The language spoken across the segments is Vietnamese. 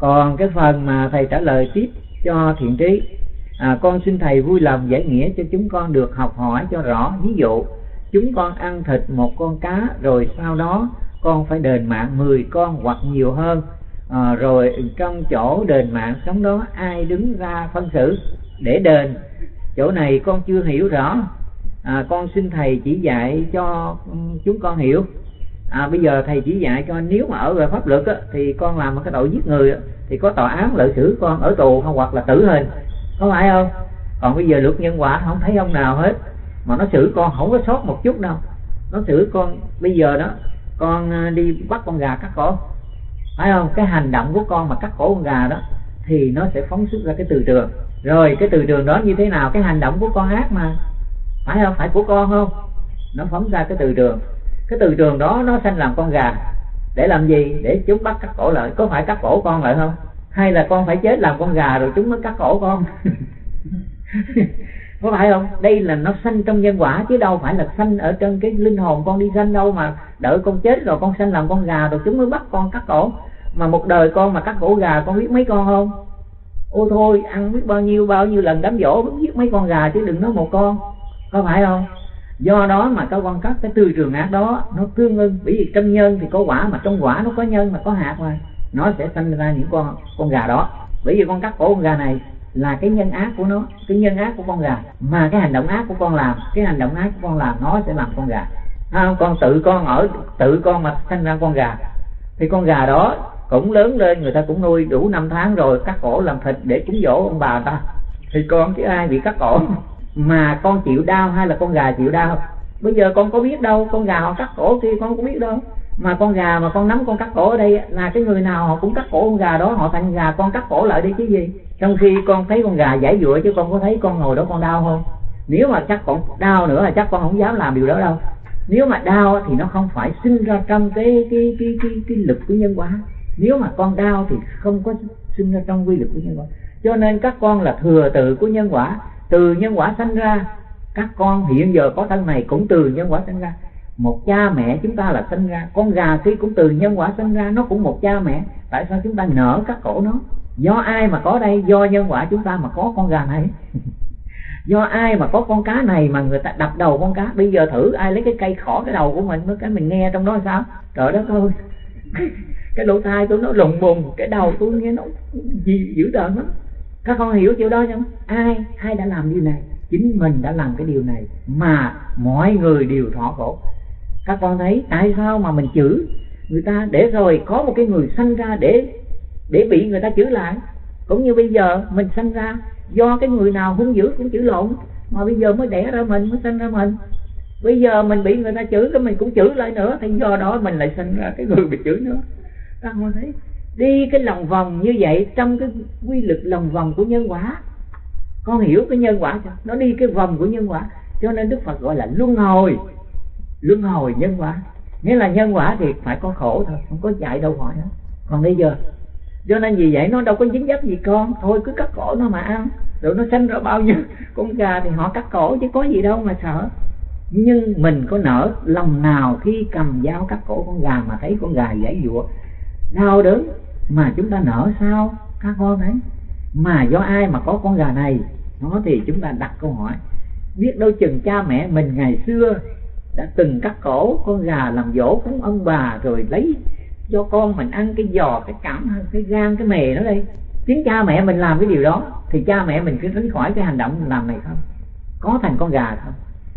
còn cái phần mà thầy trả lời tiếp cho thiện trí à, con xin thầy vui lòng giải nghĩa cho chúng con được học hỏi cho rõ. Ví dụ chúng con ăn thịt một con cá rồi sau đó con phải đền mạng 10 con hoặc nhiều hơn à, rồi trong chỗ đền mạng sống đó ai đứng ra phân xử để đền. Chỗ này con chưa hiểu rõ à, con xin thầy chỉ dạy cho ừ, chúng con hiểu à, bây giờ thầy chỉ dạy cho nếu mà ở về pháp luật á, thì con làm một cái tội giết người á, thì có tòa án lợi xử con ở tù không? Hoặc là tử hình. Có phải không? Còn bây giờ luật nhân quả không thấy ông nào hết. Mà nó xử con không có sót một chút đâu. Nó xử con bây giờ đó con à, đi bắt con gà cắt cổ. Phải không? Cái hành động của con mà cắt cổ con gà đó thì nó sẽ phóng xuất ra cái từ trường. Rồi cái từ trường đó như thế nào? Cái hành động của con ác mà. Phải không? Phải của con không? Nó phóng ra cái từ trường cái từ trường đó nó sanh làm con gà. Để làm gì? Để chúng bắt cắt cổ lại. Có phải cắt cổ con lại không? Hay là con phải chết làm con gà rồi chúng mới cắt cổ con? Có phải không? Đây là nó sanh trong nhân quả chứ đâu phải là sanh ở trên cái linh hồn con đi sanh đâu mà đợi con chết rồi con sanh làm con gà rồi chúng mới bắt con cắt cổ. Mà một đời con mà cắt cổ gà, con biết mấy con không? Ô thôi, ăn biết bao nhiêu bao nhiêu lần đám dỗ biết mấy con gà chứ đừng nói một con. Có phải không? Do đó mà các con các cái tư trường ác đó nó tương ưng. Bởi vì trong nhân thì có quả mà trong quả nó có nhân mà có hạt mà nó sẽ sinh ra những con con gà đó. Bởi vì con cắt cổ con gà này là cái nhân ác của nó cái nhân ác của con gà. Mà cái hành động ác của con làm cái hành động ác của con làm nó sẽ làm con gà. À, con tự con ở tự con mà sinh ra con gà. Thì con gà đó cũng lớn lên người ta cũng nuôi đủ năm tháng rồi cắt cổ làm thịt để cúng dỗ ông bà ta. Thì con chứ ai bị cắt cổ? Mà con chịu đau hay là con gà chịu đau? Bây giờ con có biết đâu con gà họ cắt cổ kia con có biết đâu. Mà con gà mà con nắm con cắt cổ ở đây là cái người nào họ cũng cắt cổ con gà đó họ thành gà con cắt cổ lại đi chứ gì? Trong khi con thấy con gà giải dụa chứ con có thấy con ngồi đó con đau không? Nếu mà chắc con đau nữa là chắc con không dám làm điều đó đâu. Nếu mà đau thì nó không phải sinh ra trong cái cái cái cái, cái lực của nhân quả. Nếu mà con đau thì không có sinh ra trong quy lực của nhân quả. Cho nên các con là thừa tự của nhân quả từ nhân quả sanh ra, các con hiện giờ có thân này cũng từ nhân quả sanh ra. Một cha mẹ chúng ta là sinh ra, con gà khi cũng từ nhân quả sinh ra, nó cũng một cha mẹ. Tại sao chúng ta nở các cổ nó? Do ai mà có đây? Do nhân quả chúng ta mà có con gà này. Do ai mà có con cá này mà người ta đập đầu con cá? Bây giờ thử ai lấy cái cây khỏ cái đầu của mình mới cái mình nghe trong đó sao? Trời đất ơi! Cái lỗ tai tôi nó lùng bùng, cái đầu tôi nghe nó gì dữ tợn lắm các con hiểu chuyện đó không ai ai đã làm điều này? Chính mình đã làm cái điều này mà mọi người đều thọ khổ. Các con thấy tại sao mà mình chửi? Người ta để rồi có một cái người sanh ra để để bị người ta chửi lại. Cũng như bây giờ mình sanh ra, do cái người nào hung dữ cũng chửi lộn. Mà bây giờ mới đẻ ra mình, mới sanh ra mình. Bây giờ mình bị người ta chửi, cái mình cũng chửi lại nữa. Thì do đó mình lại sinh ra cái người bị chửi nữa. Các con thấy đi cái lòng vòng như vậy, trong cái quy luật lòng vòng của nhân quả. Con hiểu cái nhân quả chưa? Nó đi cái vòng của nhân quả, cho nên đức phật gọi là luân hồi. Luân hồi nhân quả. Nghĩa là nhân quả thì phải có khổ thôi, không có chạy đâu khỏi nữa còn bây giờ, cho nên vì vậy nó đâu có dính dấp gì con. Thôi cứ cắt cổ nó mà ăn. Rồi nó sinh ra bao nhiêu con gà thì họ cắt cổ chứ có gì đâu mà sợ. Nhưng mình có nở lòng nào khi cầm dao cắt cổ con gà mà thấy con gà dãy dụa đau đớn. Mà chúng ta nở sao, các con thấy mà do ai mà có con gà này? Nó thì chúng ta đặt câu hỏi. Biết đâu chừng cha mẹ mình ngày xưa đã từng cắt cổ con gà làm dỗ cúng ông bà rồi lấy cho con mình ăn cái giò, cái cảm, cái gan, cái mề nó đây. Tiếng cha mẹ mình làm cái điều đó, thì cha mẹ mình cứ tránh khỏi cái hành động làm này không? Có thành con gà không?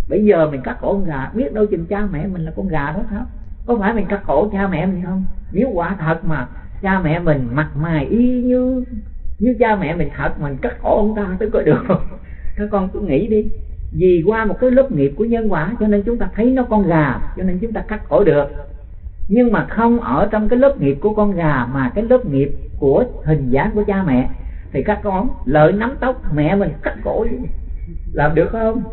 Bây giờ mình cắt cổ con gà, biết đâu chừng cha mẹ mình là con gà đó không có phải mình cắt cổ cha mẹ mình không? Nếu quả thật mà cha mẹ mình mặt mày y như như cha mẹ mình thật, mình cắt cổ ông ta tới có được. Không các con cứ nghĩ đi. Vì qua một cái lớp nghiệp của nhân quả, cho nên chúng ta thấy nó con gà, cho nên chúng ta cắt cổ được. Nhưng mà không ở trong cái lớp nghiệp của con gà, mà cái lớp nghiệp của hình dáng của cha mẹ. Thì các con, lợi nắm tóc mẹ mình cắt cổ làm được không?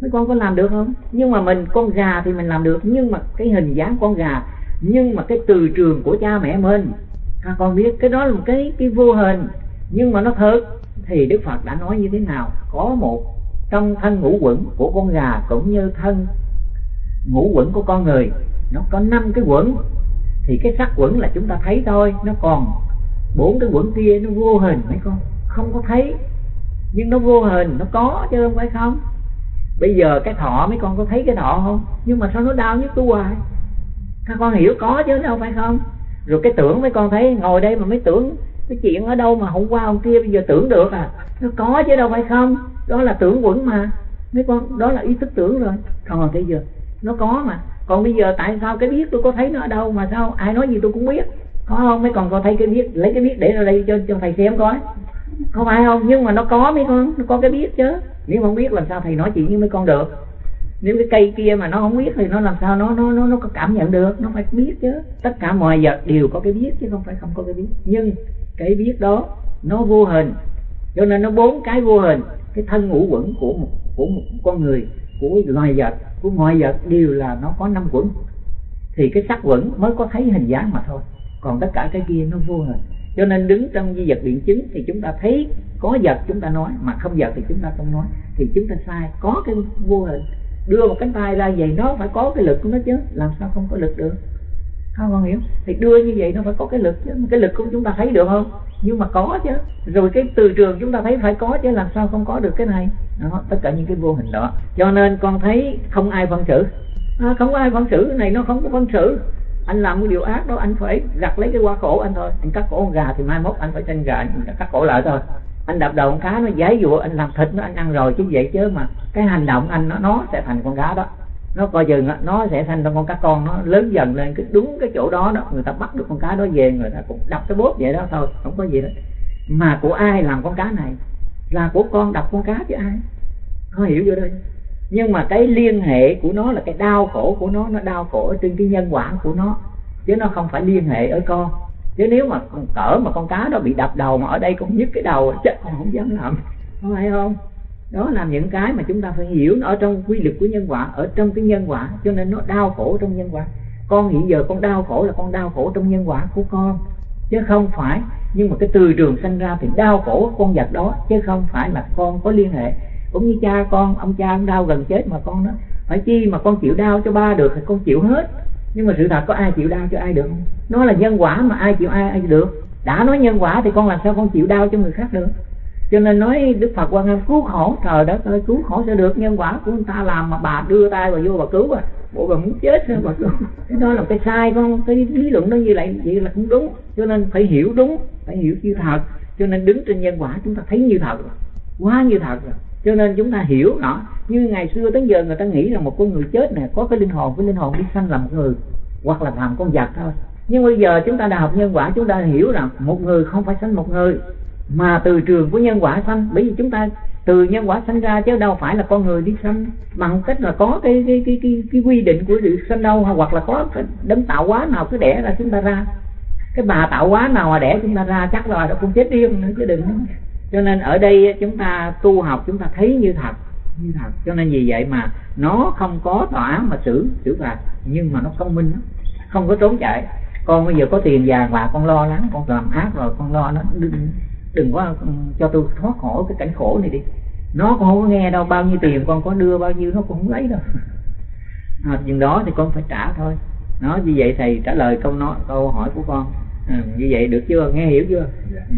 Mấy con có làm được không? Nhưng mà mình, con gà thì mình làm được. Nhưng mà cái hình dáng con gà, nhưng mà cái từ trường của cha mẹ mình. Các con biết, cái đó là một cái cái vô hình. Nhưng mà nó thật, thì đức phật đã nói như thế nào? Có một trong thân ngũ quẩn của con gà cũng như thân ngũ quẩn của con người, nó có năm cái quẩn. Thì cái sắc quẩn là chúng ta thấy thôi, nó còn bốn cái quẩn kia, nó vô hình, mấy con? Không có thấy. Nhưng nó vô hình, nó có chứ không phải không? Bây giờ cái thọ mấy con có thấy cái thọ không? Nhưng mà sao nó đau nhất tôi hoài? Các con hiểu có chứ, đâu phải không? Rồi cái tưởng mấy con thấy, ngồi đây mà mấy tưởng cái chuyện ở đâu mà hôm qua hôm kia bây giờ tưởng được à? Nó có chứ, đâu phải không? Đó là tưởng quẩn mà. Mấy con, đó là ý thức tưởng rồi. Còn bây giờ nó có mà. Còn bây giờ tại sao cái biết tôi có thấy nó ở đâu mà sao ai nói gì tôi cũng biết? Có không? Mấy con có thấy cái biết, lấy cái biết để ra đây cho cho thầy xem coi không phải không, nhưng mà nó có mấy con, nó có cái biết chứ. Nếu không biết làm sao thầy nói chuyện với mấy con được. Nếu cái cây kia mà nó không biết thì nó làm sao nó nó nó nó có cảm nhận được, nó phải biết chứ. Tất cả mọi vật đều có cái biết chứ không phải không có cái biết. Nhưng cái biết đó, nó vô hình. Cho nên nó bốn cái vô hình. Cái thân ngũ quẩn của một của một con người, của loài vật, của mọi vật đều là nó có năm quẩn. Thì cái sắc quẩn mới có thấy hình dáng mà thôi. Còn tất cả cái kia nó vô hình cho nên đứng trong di vật biện chứng thì chúng ta thấy có vật chúng ta nói mà không vật thì chúng ta không nói. Thì chúng ta sai có cái vô hình. Đưa một cánh tay ra vậy nó phải có cái lực của nó chứ. Làm sao không có lực được? Không con hiểu? Thì đưa như vậy nó phải có cái lực chứ. Cái lực của chúng ta thấy được không? Nhưng mà có chứ. Rồi cái từ trường chúng ta thấy phải có chứ. Làm sao không có được cái này? Đó, tất cả những cái vô hình đó. Cho nên con thấy không ai phân xử. À, không có ai phân xử. Cái này nó không có phân xử anh làm cái điều ác đó, anh phải gặt lấy cái qua cổ anh thôi. Anh cắt cổ con gà thì mai mốt anh phải tranh gà, anh cắt cổ lại thôi. Anh đập đầu con cá nó giấy dụa anh làm thịt nó, anh ăn rồi chứ vậy chứ mà cái hành động anh nó nó sẽ thành con cá đó. Nó coi chừng nó sẽ thành con cá con, nó lớn dần lên cái đúng cái chỗ đó đó. Người ta bắt được con cá đó về, người ta cũng đập cái bốt vậy đó thôi, không có gì đó mà của ai làm con cá này? Là của con đập con cá chứ ai? Có hiểu vô đây nhưng mà cái liên hệ của nó là cái đau khổ của nó nó đau khổ ở trên cái nhân quả của nó. Chứ nó không phải liên hệ ở con. Chứ nếu mà con cỡ mà con cá đó bị đập đầu mà ở đây con nhức cái đầu chết con không dám làm. Không phải không? Đó là những cái mà chúng ta phải hiểu nó ở trong quy luật của nhân quả, ở trong cái nhân quả. Cho nên nó đau khổ trong nhân quả. Con hiện giờ con đau khổ là con đau khổ trong nhân quả của con. Chứ không phải, nhưng mà cái từ trường sanh ra thì đau khổ con vật đó, chứ không phải là con có liên hệ cũng như cha con, ông cha ông đau gần chết mà con đó. Phải chi mà con chịu đau cho ba được thì con chịu hết. Nhưng mà sự thật có ai chịu đau cho ai được không? Nó là nhân quả mà ai chịu ai ai được. Đã nói nhân quả thì con làm sao con chịu đau cho người khác được? Cho nên nói đức phật quan âm, cứu khổ, trời đất ơi, cứu khổ sẽ được. Nhân quả của người ta làm mà bà đưa tay vào vô bà cứu à. Bộ bà muốn chết sao bà cứu. Cái đó là cái sai con cái lý luận đó như vậy vậy là không đúng. Cho nên phải hiểu đúng, phải hiểu như thật. Cho nên đứng trên nhân quả chúng ta thấy như thật rồi. Quá như thật rồi cho nên chúng ta hiểu nó như ngày xưa tới giờ người ta nghĩ rằng một con người chết nè có cái linh hồn cái linh hồn đi sanh làm một người hoặc là làm con vật thôi. Nhưng bây giờ chúng ta đã học nhân quả chúng ta hiểu rằng một người không phải sanh một người mà từ trường của nhân quả sanh. Bởi vì chúng ta từ nhân quả sanh ra chứ đâu phải là con người đi sanh. Bằng cách là có cái cái cái cái, cái quy định của sự sanh đâu hoặc là có cái đấng tạo hóa nào cứ đẻ ra chúng ta ra. Cái bà tạo hóa nào mà đẻ chúng ta ra chắc là nó cũng chết điên nữa chứ đừng cho nên ở đây chúng ta tu học chúng ta thấy như thật như thật. Cho nên vì vậy mà nó không có tòa án mà xử xử phạt nhưng mà nó thông minh đó. không có trốn chạy. Con bây giờ có tiền vàng và con lo lắng con làm ác rồi con lo nó đừng đừng có ừ, cho tôi thoát khỏi cái cảnh khổ này đi. Nó cũng không có nghe đâu bao nhiêu tiền con có đưa bao nhiêu nó cũng không lấy đâu. À, chừng đó thì con phải trả thôi. Nó như vậy thầy trả lời câu nói câu hỏi của con. À, như vậy được chưa? Nghe hiểu chưa? Dạ. ừ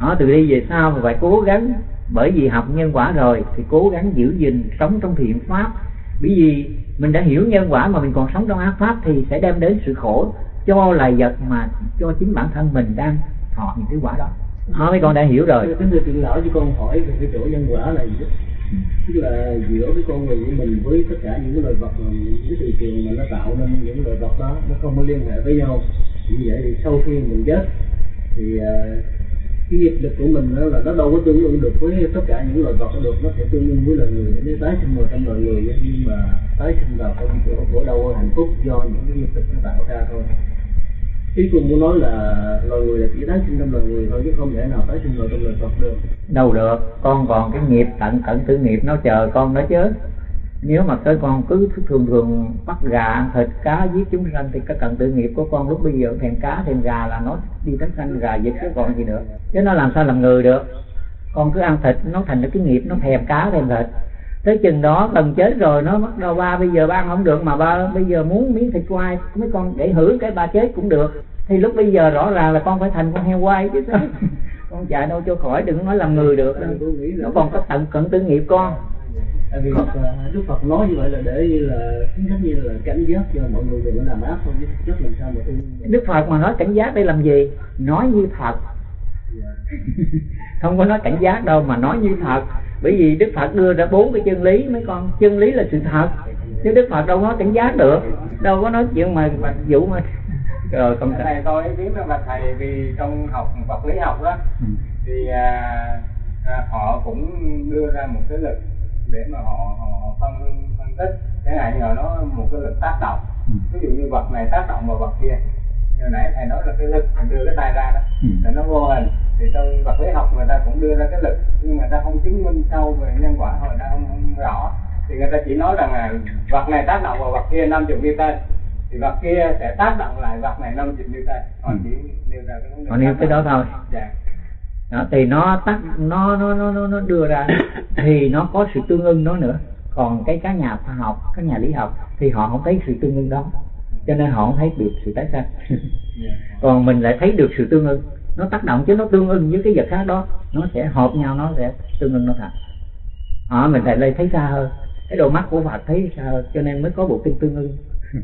đó từ đi về sau phải cố gắng bởi vì học nhân quả rồi thì cố gắng giữ gìn sống trong thiện pháp. Bởi vì mình đã hiểu nhân quả mà mình còn sống trong ác pháp thì sẽ đem đến sự khổ cho loài vật mà cho chính bản thân mình đang thọ những cái quả đó. Đó mấy con đã hiểu rồi. Cái người tiện lão cho con hỏi về cái chỗ nhân quả là gì đó tức là giữa cái con người của mình với tất cả những cái loài vật những cái thị trường mà nó tạo nên những loài vật đó nó không có liên hệ với nhau. Như vậy thì sau khi mình chết thì uh, cái nghiệp lực của mình đó là nó đâu có tương ứng được với tất cả những loài vật được, nó sẽ tương ứng với loài người. Nếu tái sinh vào trong loài người nhưng mà tái sinh vào trong chỗ của đâu hạnh phúc do những cái nghiệp lực nó tạo ra thôi. Ý tôi muốn nói là loài người là chỉ tái sinh trong loài người thôi, chứ không thể nào tái sinh vào trong loài vật được. Đâu được, con còn cái nghiệp, tận tận tử nghiệp, nó chờ con đó chứ nếu mà tới con cứ thường thường bắt gà ăn thịt cá giết chúng sanh thì cái cận tự nghiệp của con lúc bây giờ thèm cá thèm gà là nó đi tới sanh gà giết chứ còn gì nữa. Chứ nó làm sao làm người được? Con cứ ăn thịt nó thành cái nghiệp nó thèm cá thèm thịt. Tới chừng đó gần chết rồi nó bắt đầu ba bây giờ ba ăn không được mà ba bây giờ muốn miếng thịt quay mấy con để hử cái ba chết cũng được. Thì lúc bây giờ rõ ràng là con phải thành con heo quay chứ. Sao con chạy đâu cho khỏi đừng nói làm người được. Nó còn có tận cận tư nghiệp con tại vì à, Đức Phật nói như vậy là để như là chính thức như là cảnh giác cho mọi người đừng có làm ác thôi chứ chất làm sao mà tu Đức Phật mà nói cảnh giác để làm gì? Nói như thật. Không có nói cảnh giác đâu mà nói như thật. Bởi vì Đức Phật đưa ra bốn cái chân lý mấy con. Chân lý là sự thật. Chứ Đức Phật đâu nói cảnh giác được. Đâu có nói chuyện mà mà vụ mà rồi không cái này tôi rằng là thầy vì trong học vật lý học đó ừ. thì à, à, họ cũng đưa ra một cái lực để mà họ họ phân phân tích. Cái này nhờ nó một cái lực tác động. Ừ. ví dụ như vật này tác động vào vật kia. Hồi nãy thầy nói là cái lực mình đưa cái tay ra đó. Ừ. là nó vô hình. Thì trong vật lý học người ta cũng đưa ra cái lực. Nhưng mà người ta không chứng minh sâu về nhân quả người ta không, không rõ. Thì người ta chỉ nói rằng là vật này tác động vào vật kia 50 newton. Thì vật kia sẽ tác động lại vật này 50 newton. Họ chỉ nêu ra cái vấn đề họ nêu cái đó thôi. Dạ đó, thì nó tắt nó nó nó nó đưa ra thì nó có sự tương ưng đó nữa. Còn cái các nhà khoa học các nhà lý học thì họ không thấy sự tương ưng đó. Cho nên họ không thấy được sự tái sanh. Còn mình lại thấy được sự tương ưng. Nó tác động chứ nó tương ưng với cái vật khác đó. Nó sẽ hợp nhau nó sẽ tương ưng nó thật. Họ mình lại đây thấy xa hơn. Cái độ mắt của Phật thấy xa hơn cho nên mới có bộ kinh tương ưng.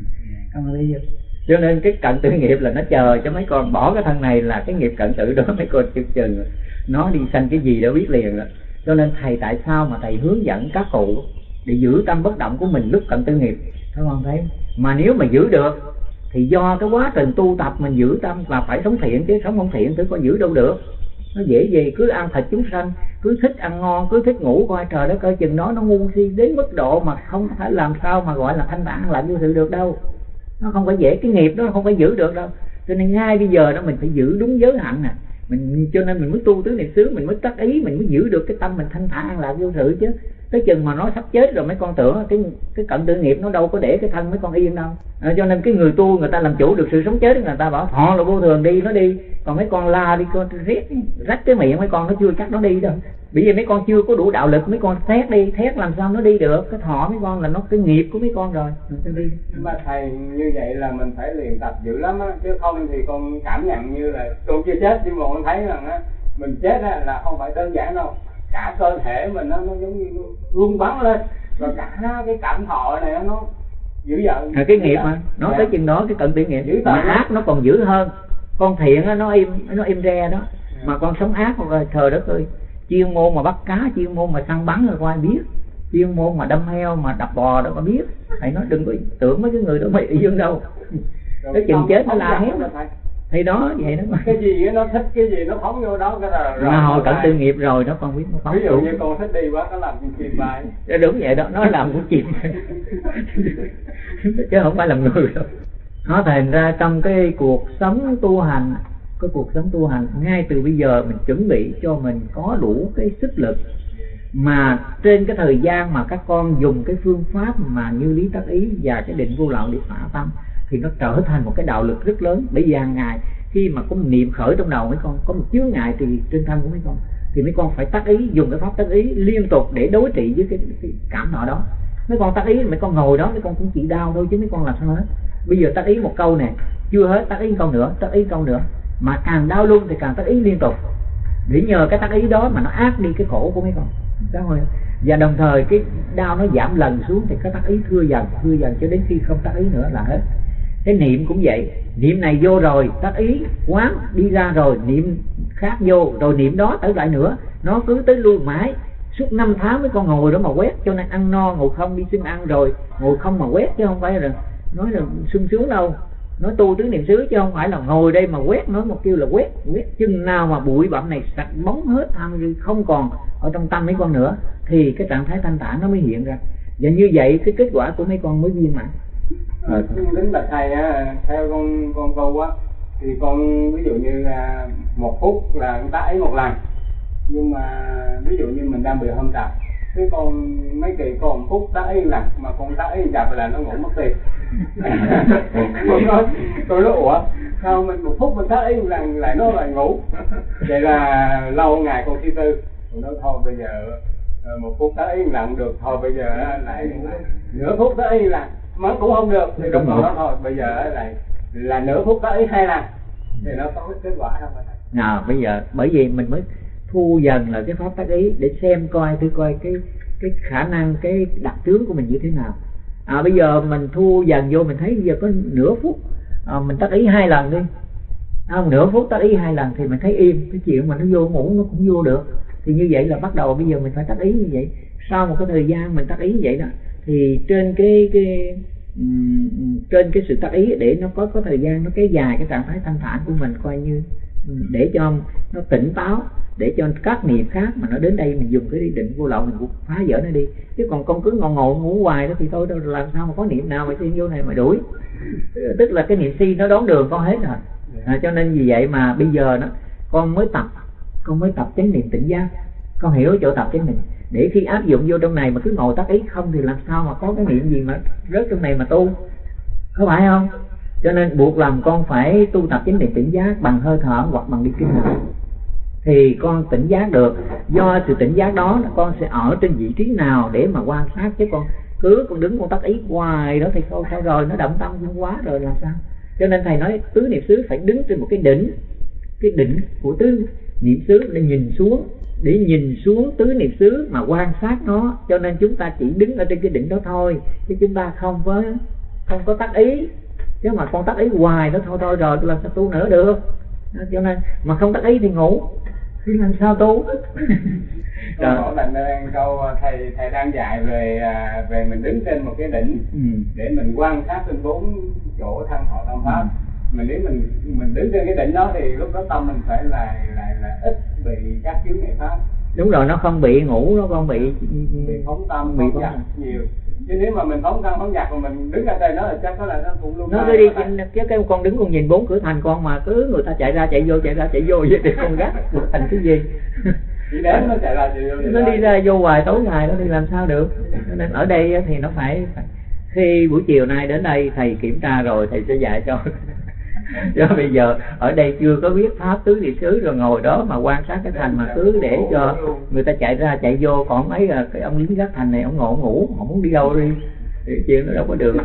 Không lý do cho nên cái cận tử nghiệp là nó chờ cho mấy con, bỏ cái thân này là cái nghiệp cận tử đó mấy con chừng chừng. Nó đi sanh cái gì đã biết liền rồi. Cho nên thầy tại sao mà thầy hướng dẫn các cụ để giữ tâm bất động của mình lúc cận tư nghiệp? Các con thấy mà nếu mà giữ được, thì do cái quá trình tu tập mình giữ tâm và phải sống thiện, chứ sống không thiện thì có giữ đâu được. Nó dễ gì, cứ ăn thịt chúng sanh, cứ thích ăn ngon, cứ thích ngủ coi trời đất coi chừng nó nó ngu si đến mức độ mà không thể làm sao mà gọi là thanh thản lại như sự được đâu nó không phải dễ cái nghiệp đó không phải giữ được đâu. Cho nên ngay bây giờ đó mình phải giữ đúng giới hạn nè mình cho nên mình mới tu tứ niệm xứ mình mới tác ý mình mới giữ được cái tâm mình thanh thản an lạc vô sự chứ. Tới chừng mà nó sắp chết rồi mấy con tưởng cái cái cận tự nghiệp nó đâu có để cái thân mấy con yên đâu. À, cho nên cái người tu người ta làm chủ được sự sống chết người ta bảo họ là vô thường đi nó đi. Còn mấy con la đi con riết rách cái miệng mấy con nó chưa chắc nó đi đâu bởi vì mấy con chưa có đủ đạo lực mấy con thét đi thét làm sao nó đi được? Cái thọ mấy con là nó cái nghiệp của mấy con rồi. Nó đi. Mà thầy như vậy là mình phải luyện tập dữ lắm á chứ không thì con cảm nhận như là tôi chưa chết nhưng mà con thấy rằng á mình chết á là không phải đơn giản đâu. Cả cơ thể mình nó, nó giống như rung bắn lên và cả cái cảm thọ này nó dữ dợn à, cái nghiệp mà nó dạ. tới chừng đó cái cận tự nghiệp. Mà ác nó còn dữ hơn. Con thiện á nó im nó im re đó. Dạ. mà con sống ác rồi trời đất ơi chuyên môn mà bắt cá chuyên môn mà săn bắn rồi có ai biết. Chuyên môn mà đâm heo mà đập bò đâu có biết. Thầy nói đừng có tưởng mấy cái người đó bị dương đâu. Cái chừng chết nó la hét. thì đó vậy đó mà. Cái gì nó thích cái gì? Nó phóng vô đó cái là rồi mà hồi cận tư nghiệp rồi nó con biết nó phóng ví dụ như con thích đi quá nó làm con chim bay đúng vậy đó nó làm con chim chứ không phải làm người đâu. Nó thành ra trong cái cuộc sống tu hành cái cuộc sống tu hành ngay từ bây giờ mình chuẩn bị cho mình có đủ cái sức lực mà trên cái thời gian mà các con dùng cái phương pháp mà như lý tác ý và cái định vô lậu để phá tâm thì nó trở thành một cái đạo lực rất lớn. Bởi vì hàng ngày khi mà có một niệm khởi trong đầu mấy con có một chướng ngại thì trên thân của mấy con thì mấy con phải tác ý dùng cái pháp tác ý liên tục để đối trị với cái, cái cảm nọ đó. Mấy con tác ý mấy con ngồi đó mấy con cũng chỉ đau thôi chứ mấy con làm sao hết. Bây giờ tác ý một câu nè chưa hết tác ý câu nữa tác ý câu nữa mà càng đau luôn thì càng tác ý liên tục. Để nhờ cái tác ý đó mà nó ác đi cái khổ của mấy con. Đó rồi và đồng thời cái đau nó giảm lần xuống thì cái tác ý thưa dần thưa dần cho đến khi không tác ý nữa là hết. Cái niệm cũng vậy. Niệm này vô rồi, tác ý quán đi ra rồi, niệm khác vô, rồi niệm đó tới lại nữa. Nó cứ tới lui mãi. Suốt năm tháng với con ngồi đó mà quét, cho nên ăn no, ngồi không đi xin ăn rồi. Ngồi không mà quét chứ không phải là nói là sung sướng đâu nói tu tứ niệm xứ chứ không phải là ngồi đây mà quét nói một kêu là quét quét chừng nào mà bụi bặm này sạch bóng hết tham không còn ở trong tâm mấy con nữa thì cái trạng thái thanh thản nó mới hiện ra. Và như vậy cái kết quả của mấy con mới viên mãn. Ờ, à, lính bạch thầy á theo con con câu á thì con ví dụ như là một phút là con ta ấy một lần. Nhưng mà ví dụ như mình đang bị hâm tập cái con mấy kỳ còn phút ta ấy lần mà con ta ấy chập là nó ngủ mất tiền con nói tôi nói ủa sao mình một phút mình ta yên lặng lại nó lại ngủ? Vậy là lâu ngày con suy tư. Nói thôi bây giờ ờ, một phút ta yên lặng được thôi bây giờ lại nửa phút ta yên lặng mà cũng không được. Thì đúng rồi. thôi bây giờ lại là nửa phút yên hai lần thì nó có kết quả không thầy? Nào bây giờ bởi vì mình mới thu dần là cái pháp tác ý để xem coi tôi coi cái cái khả năng cái đặc tướng của mình như thế nào à bây giờ mình thu dần vô mình thấy bây giờ có nửa phút. À, mình tắt ý hai lần đi. À, nửa phút tắt ý hai lần thì mình thấy im. Cái chuyện mà nó vô ngủ nó cũng vô được. Thì như vậy là bắt đầu bây giờ mình phải tắt ý như vậy. Sau một cái thời gian mình tắt ý như vậy đó thì trên cái cái um, trên cái sự tắt ý để nó có có thời gian nó kéo dài cái trạng thái thanh thản của mình coi như để cho nó tỉnh táo để cho các niệm khác mà nó đến đây mình dùng cái định vô lậu mình cũng phá vỡ nó đi. Chứ còn con cứ ngồi ngồi ngủ hoài đó thì tôi đâu làm sao mà có niệm nào mà xin vô này mà đuổi. Tức là cái niệm si nó đón đường con hết rồi. À, cho nên vì vậy mà bây giờ nó con mới tập con mới tập chánh niệm tỉnh giác. Con hiểu chỗ tập chánh niệm. Để khi áp dụng vô trong này mà cứ ngồi tác ý không thì làm sao mà có cái niệm gì mà rớt trong này mà tu? Có phải không? Cho nên buộc lòng con phải tu tập chính niệm tỉnh giác bằng hơi thở hoặc bằng đi kinh hành thì con tỉnh giác được. Do sự tỉnh giác đó, con sẽ ở trên vị trí nào để mà quan sát chứ con? Cứ con đứng con tắt ý hoài đó thì thôi, sao rồi? Nó động tâm quá rồi là sao? Cho nên thầy nói, tứ niệm xứ phải đứng trên một cái đỉnh cái đỉnh của tứ niệm xứ để nhìn xuống, để nhìn xuống tứ niệm xứ mà quan sát nó. Cho nên chúng ta chỉ đứng ở trên cái đỉnh đó thôi, chứ chúng ta không có không có tắt ý chứ mà con tắt ý hoài đó thôi thôi rồi làm sao tu nữa được cho nên mà không tắt ý thì ngủ thì làm sao tu. Hỏi bạn đang câu thầy thầy đang dạy về à, về mình đứng trên một cái đỉnh ừ. để mình quan sát trên bốn chỗ thân họ tâm pháp. Ừ. Mình nếu mình mình đứng trên cái đỉnh đó thì lúc đó tâm mình phải là là là ít bị các chướng ngại pháp. Đúng rồi, nó không bị ngủ, nó không bị bị phóng tâm, bị phóng nhiều chứ nếu mà mình phóng căn phóng giặc mà mình đứng ở đây nó là chắc có là nó cũng luôn nó cứ đi chứ cái con đứng con nhìn bốn cửa thành con mà cứ người ta chạy ra chạy vô chạy ra chạy vô vậy thì con gắt thành cái gì? Chỉ đến nó chạy ra chạy vô nó đi ra vô hoài tối ngày nó đi làm sao được? Nên ở đây thì nó phải khi buổi chiều nay đến đây thầy kiểm tra rồi thầy sẽ dạy cho do bây giờ, ở đây chưa có biết pháp tứ địa xứ rồi, ngồi đó mà quan sát cái thành mà cứ để cho người ta chạy ra, chạy vô, còn mấy à, cái ông lính gác thành này, ông ngộ ngủ, không muốn đi đâu đi. Thì chuyện nó đâu có được.